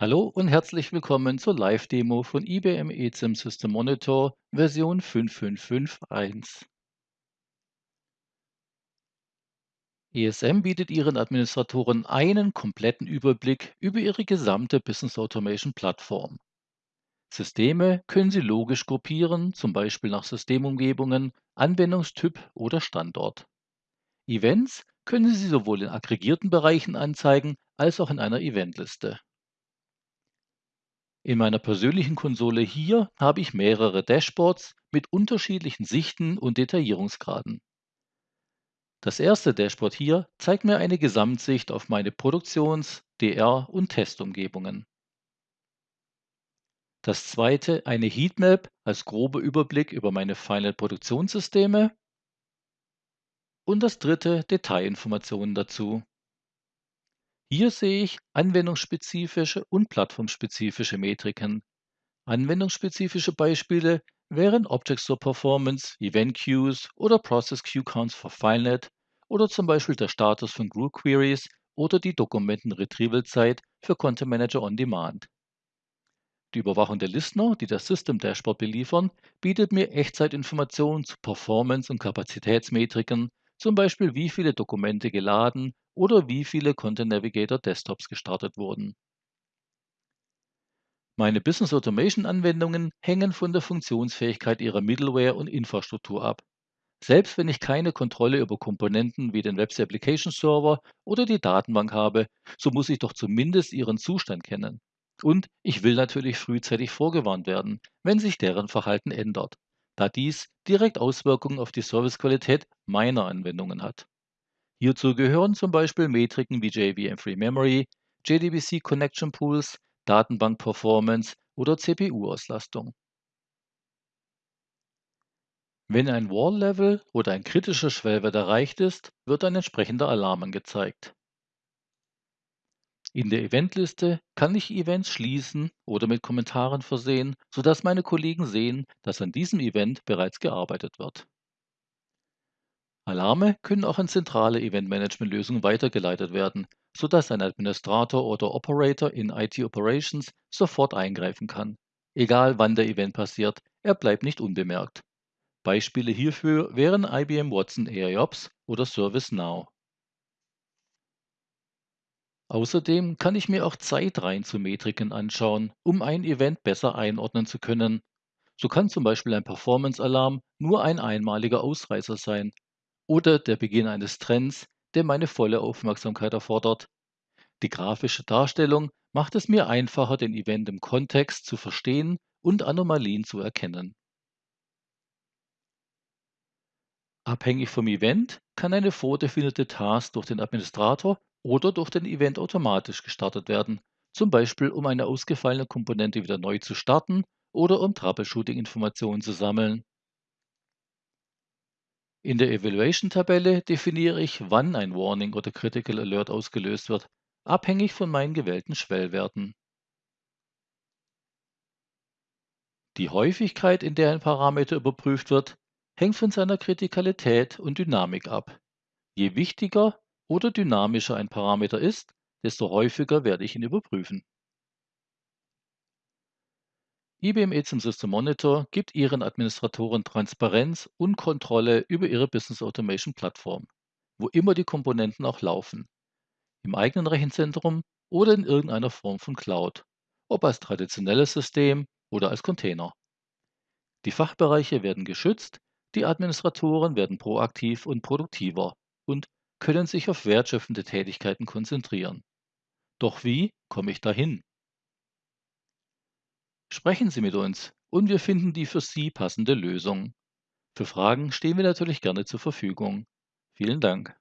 Hallo und herzlich willkommen zur Live-Demo von IBM eSIM System Monitor Version 5.5.5.1. ESM bietet Ihren Administratoren einen kompletten Überblick über Ihre gesamte Business Automation Plattform. Systeme können Sie logisch gruppieren, zum Beispiel nach Systemumgebungen, Anwendungstyp oder Standort. Events können Sie sowohl in aggregierten Bereichen anzeigen als auch in einer Eventliste. In meiner persönlichen Konsole hier habe ich mehrere Dashboards mit unterschiedlichen Sichten und Detaillierungsgraden. Das erste Dashboard hier zeigt mir eine Gesamtsicht auf meine Produktions-, DR- und Testumgebungen. Das zweite eine Heatmap als grober Überblick über meine Final-Produktionssysteme. Und das dritte Detailinformationen dazu. Hier sehe ich anwendungsspezifische und plattformspezifische Metriken. Anwendungsspezifische Beispiele wären Object Store Performance, Event Queues oder Process Queue Counts für FileNet oder zum Beispiel der Status von Group Queries oder die Dokumenten-Retrieval-Zeit für Content Manager on Demand. Die Überwachung der Listener, die das System Dashboard beliefern, bietet mir Echtzeitinformationen zu Performance- und Kapazitätsmetriken, zum Beispiel wie viele Dokumente geladen oder wie viele Content Navigator Desktops gestartet wurden. Meine Business Automation Anwendungen hängen von der Funktionsfähigkeit ihrer Middleware und Infrastruktur ab. Selbst wenn ich keine Kontrolle über Komponenten wie den Web Application Server oder die Datenbank habe, so muss ich doch zumindest ihren Zustand kennen. Und ich will natürlich frühzeitig vorgewarnt werden, wenn sich deren Verhalten ändert, da dies direkt Auswirkungen auf die Servicequalität meiner Anwendungen hat. Hierzu gehören zum Beispiel Metriken wie JVM Free Memory, JDBC Connection Pools, Datenbank-Performance oder CPU-Auslastung. Wenn ein Wall-Level oder ein kritischer Schwellwert erreicht ist, wird ein entsprechender Alarm angezeigt. In der Eventliste kann ich Events schließen oder mit Kommentaren versehen, sodass meine Kollegen sehen, dass an diesem Event bereits gearbeitet wird. Alarme können auch an zentrale Event-Management-Lösungen weitergeleitet werden, sodass ein Administrator oder Operator in IT Operations sofort eingreifen kann. Egal wann der Event passiert, er bleibt nicht unbemerkt. Beispiele hierfür wären IBM Watson AIOps oder ServiceNow. Außerdem kann ich mir auch Zeitreihen zu Metriken anschauen, um ein Event besser einordnen zu können. So kann zum Beispiel ein Performance-Alarm nur ein einmaliger Ausreißer sein, oder der Beginn eines Trends, der meine volle Aufmerksamkeit erfordert. Die grafische Darstellung macht es mir einfacher, den Event im Kontext zu verstehen und Anomalien zu erkennen. Abhängig vom Event kann eine vordefinierte Task durch den Administrator oder durch den Event automatisch gestartet werden, zum Beispiel um eine ausgefallene Komponente wieder neu zu starten oder um Troubleshooting-Informationen zu sammeln. In der Evaluation-Tabelle definiere ich, wann ein Warning oder Critical Alert ausgelöst wird, abhängig von meinen gewählten Schwellwerten. Die Häufigkeit, in der ein Parameter überprüft wird, hängt von seiner Kritikalität und Dynamik ab. Je wichtiger oder dynamischer ein Parameter ist, desto häufiger werde ich ihn überprüfen. IBM eSIM System Monitor gibt Ihren Administratoren Transparenz und Kontrolle über Ihre Business Automation Plattform, wo immer die Komponenten auch laufen. Im eigenen Rechenzentrum oder in irgendeiner Form von Cloud, ob als traditionelles System oder als Container. Die Fachbereiche werden geschützt, die Administratoren werden proaktiv und produktiver und können sich auf wertschöpfende Tätigkeiten konzentrieren. Doch wie komme ich dahin? Sprechen Sie mit uns und wir finden die für Sie passende Lösung. Für Fragen stehen wir natürlich gerne zur Verfügung. Vielen Dank.